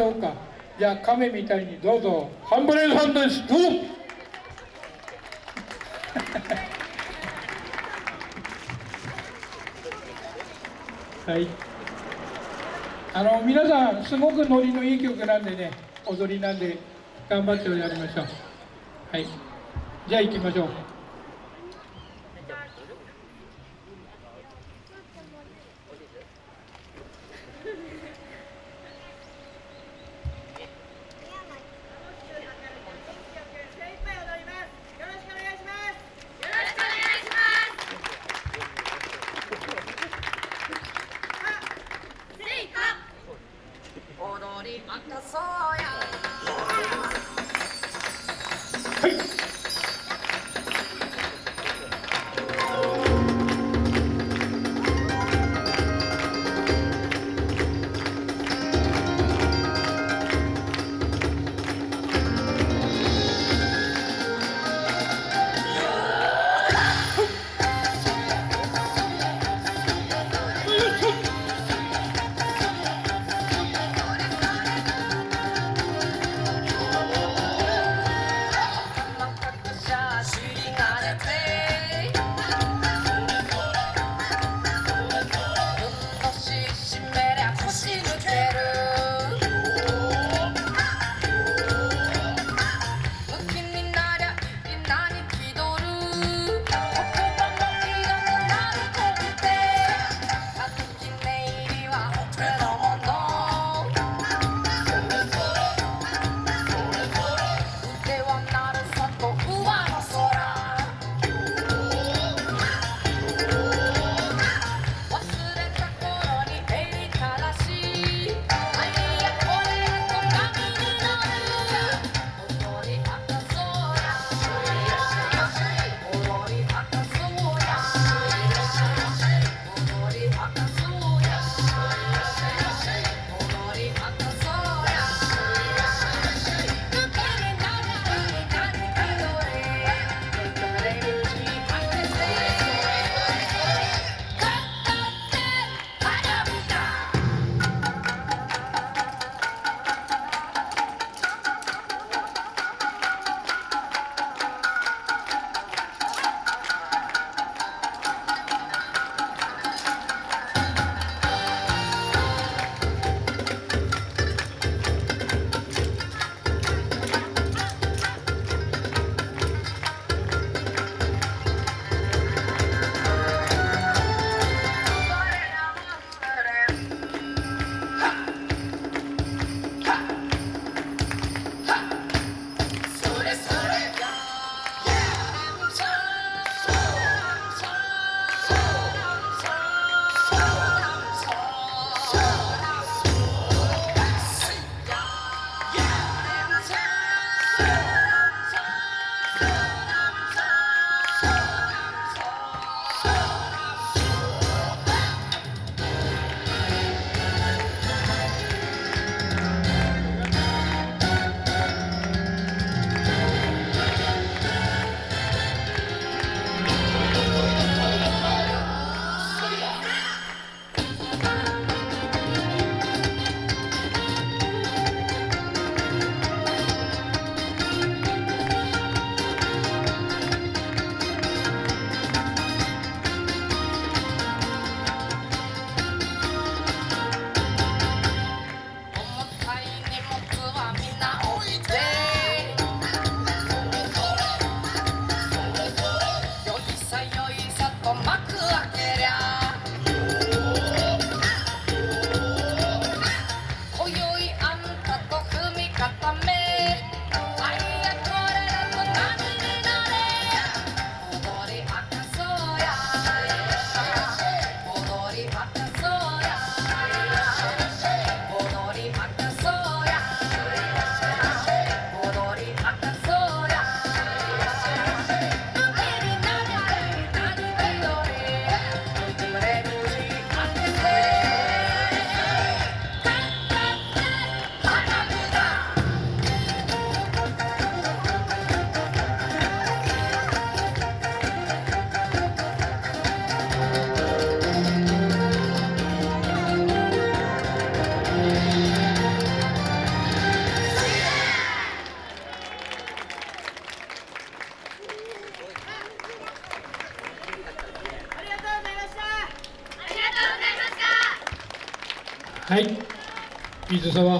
しょうか。じゃあ亀みたいにどうぞ。ハンブレイさんです。どうぞ。はい。あの皆さんすごくノリのいい曲なんでね踊りなんで頑張ってやりましょう。はい。じゃあ行きましょう。踊 Yeah. はい。水沢。